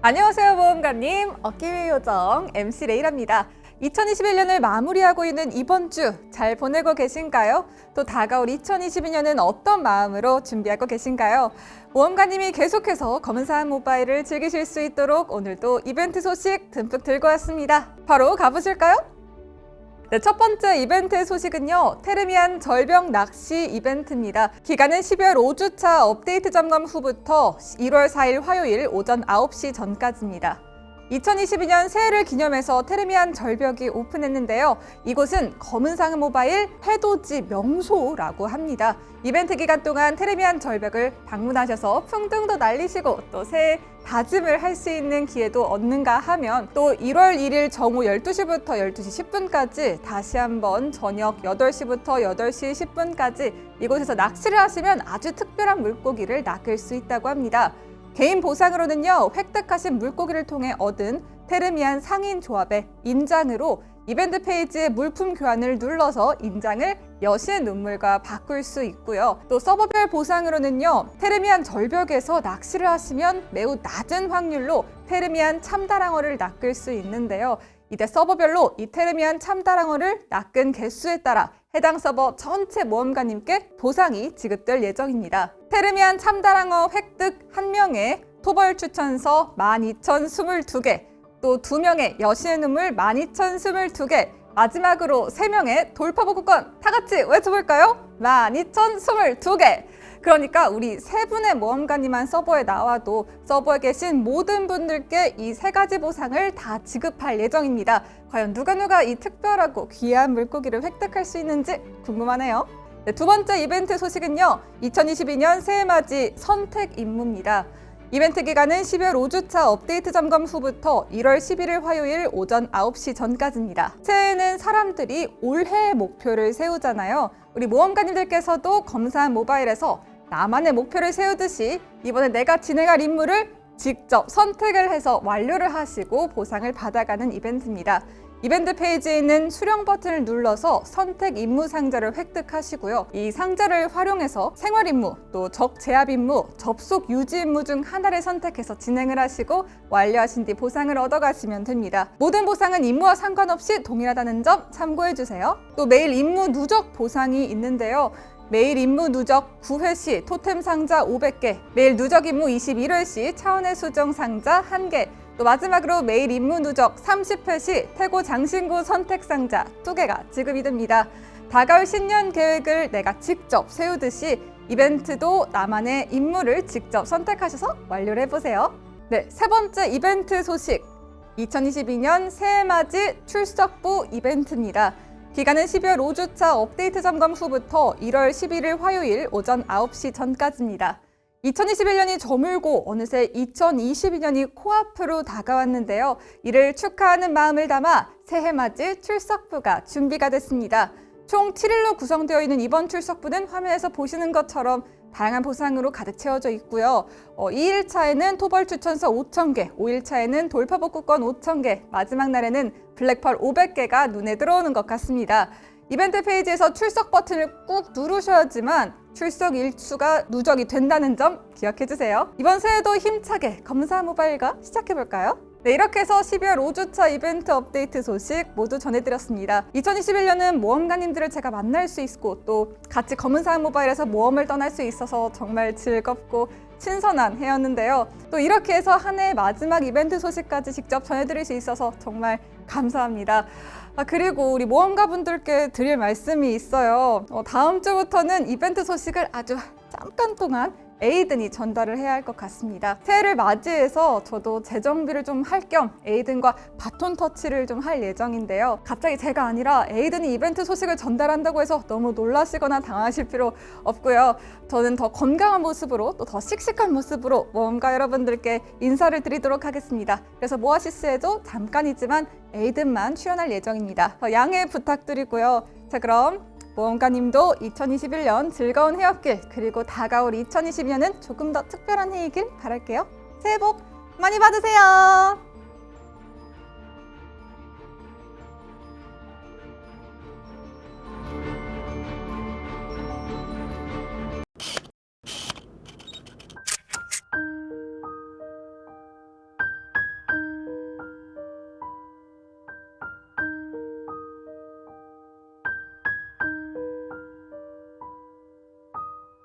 안녕하세요 모험가님 어깨위 요정 MC 레이랍니다 2021년을 마무리하고 있는 이번 주 잘 보내고 계신가요? 또 다가올 2022년은 어떤 마음으로 준비하고 계신가요? 모험가님이 계속해서 검은사한 모바일을 즐기실 수 있도록 오늘도 이벤트 소식 듬뿍 들고 왔습니다 바로 가보실까요? 네, 첫 번째 이벤트 소식은요. 테르미안 절벽 낚시 이벤트입니다. 기간은 12월 5주차 업데이트 점검 후부터 1월 4일 화요일 오전 9시 전까지입니다. 2022년 새해를 기념해서 테르미안 절벽이 오픈했는데요. 이곳은 검은상 모바일 해돋이 명소라고 합니다. 이벤트 기간 동안 테르미안 절벽을 방문하셔서 풍등도 날리시고 또 새해 다짐을 할 수 있는 기회도 얻는가 하면 또 1월 1일 정오 12시부터 12시 10분까지 다시 한번 저녁 8시부터 8시 10분까지 이곳에서 낚시를 하시면 아주 특별한 물고기를 낚을 수 있다고 합니다. 개인 보상으로는요 획득하신 물고기를 통해 얻은 테르미안 상인 조합의 인장으로 이벤트 페이지에 물품 교환을 눌러서 인장을 여신의 눈물과 바꿀 수 있고요. 또 서버별 보상으로는요. 테르미안 절벽에서 낚시를 하시면 매우 낮은 확률로 테르미안 참다랑어를 낚을 수 있는데요. 이때 서버별로 이 테르미안 참다랑어를 낚은 개수에 따라 해당 서버 전체 모험가님께 보상이 지급될 예정입니다. 테르미안 참다랑어 획득 1명에 토벌 추천서 12,022개, 또 2명의 여신의 눈물 12,022개, 마지막으로 3명의 돌파복구권 다 같이 외쳐볼까요? 12,022개! 그러니까 우리 세 분의 모험가님만 서버에 나와도 서버에 계신 모든 분들께 이 세 가지 보상을 다 지급할 예정입니다. 과연 누가 누가 이 특별하고 귀한 물고기를 획득할 수 있는지 궁금하네요. 네, 두 번째 이벤트 소식은요. 2022년 새해맞이 선택 임무입니다. 이벤트 기간은 12월 5주차 업데이트 점검 후부터 1월 11일 화요일 오전 9시 전까지입니다. 새해에는 사람들이 올해의 목표를 세우잖아요. 우리 모험가님들께서도 검사한 모바일에서 나만의 목표를 세우듯이 이번에 내가 진행할 임무를 직접 선택을 해서 완료를 하시고 보상을 받아가는 이벤트입니다. 이벤트 페이지에 있는 수령 버튼을 눌러서 선택 임무 상자를 획득하시고요. 이 상자를 활용해서 생활 임무, 또 적 제압 임무, 접속 유지 임무 중 하나를 선택해서 진행을 하시고 완료하신 뒤 보상을 얻어가시면 됩니다. 모든 보상은 임무와 상관없이 동일하다는 점 참고해주세요. 또 매일 임무 누적 보상이 있는데요. 매일 임무 누적 9회 시 토템 상자 500개, 매일 누적 임무 21회 시 차원의 수정 상자 1개, 또 마지막으로 매일 임무 누적 30회 시 태고 장신구 선택 상자 2개가 지급이 됩니다. 다가올 신년 계획을 내가 직접 세우듯이 이벤트도 나만의 임무를 직접 선택하셔서 완료를 해보세요. 네, 세 번째 이벤트 소식. 2022년 새해맞이 출석부 이벤트입니다. 기간은 12월 5주차 업데이트 점검 후부터 1월 11일 화요일 오전 9시 전까지입니다. 2021년이 저물고 어느새 2022년이 코앞으로 다가왔는데요. 이를 축하하는 마음을 담아 새해 맞이 출석부가 준비가 됐습니다. 총 7일로 구성되어 있는 이번 출석부는 화면에서 보시는 것처럼 다양한 보상으로 가득 채워져 있고요. 어, 2일차에는 토벌 추천서 5,000개, 5일차에는 돌파복구권 5,000개, 마지막 날에는 블랙펄 500개가 눈에 들어오는 것 같습니다. 이벤트 페이지에서 출석 버튼을 꾹 누르셔야지만 출석 일수가 누적이 된다는 점 기억해주세요. 이번 새해도 힘차게 검사 모바일과 시작해볼까요? 네, 이렇게 해서 12월 5주차 이벤트 업데이트 소식 모두 전해드렸습니다. 2021년은 모험가님들을 제가 만날 수 있고 또 같이 검은사항 모바일에서 모험을 떠날 수 있어서 정말 즐겁고 신선한 해였는데요. 또 이렇게 해서 한해 마지막 이벤트 소식까지 직접 전해드릴 수 있어서 정말 감사합니다. 아, 그리고 우리 모험가분들께 드릴 말씀이 있어요. 어, 다음 주부터는 이벤트 소식을 아주 잠깐 동안 에이든이 전달을 해야 할 것 같습니다. 새해를 맞이해서 저도 재정비를 좀 할 겸 에이든과 바톤 터치를 좀 할 예정인데요. 갑자기 제가 아니라 에이든이 이벤트 소식을 전달한다고 해서 너무 놀라시거나 당하실 필요 없고요. 저는 더 건강한 모습으로 또 더 씩씩한 모습으로 모험가 여러분들께 인사를 드리도록 하겠습니다. 그래서 모아시스에도 잠깐이지만 에이든만 출연할 예정입니다. 양해 부탁드리고요. 자 그럼 모험가님도 2021년 즐거운 해였길 그리고 다가올 2022년은 조금 더 특별한 해이길 바랄게요. 새해 복 많이 받으세요.